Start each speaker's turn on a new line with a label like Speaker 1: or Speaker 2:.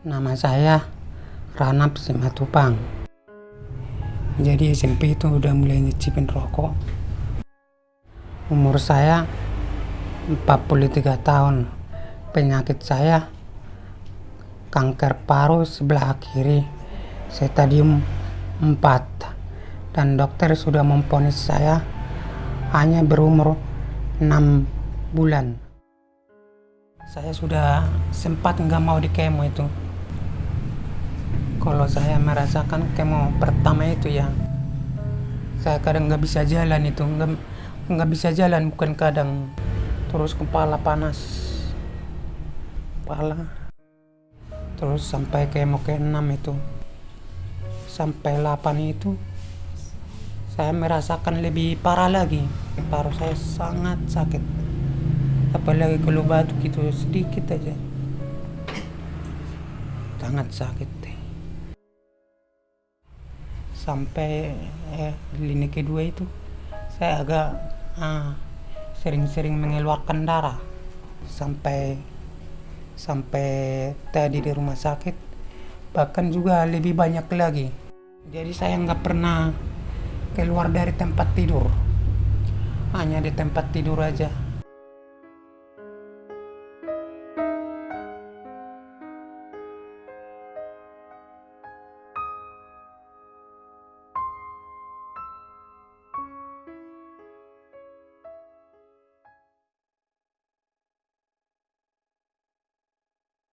Speaker 1: Nama saya Ranap Simatupang. Jadi SMP itu udah mulai nyicipin rokok. Umur saya 43 tahun. Penyakit saya kanker paru sebelah kiri stadium 4 dan dokter sudah memponis saya hanya berumur 6 bulan. Saya sudah sempat nggak mau di kemo itu. Kalau saya merasakan kemo pertama itu ya, saya kadang nggak bisa jalan itu, nggak bisa jalan bukan kadang, terus kepala panas, kepala, terus sampai kemo ke 6 itu, sampai 8 itu, saya merasakan lebih parah lagi, paru saya sangat sakit, apalagi kalau batuk itu sedikit aja, sangat sakit. deh. Sampai eh, lini kedua itu saya agak ah, sering-sering mengeluarkan darah. Sampai sampai tadi di rumah sakit bahkan juga lebih banyak lagi. Jadi saya nggak pernah keluar dari tempat tidur. Hanya di tempat tidur aja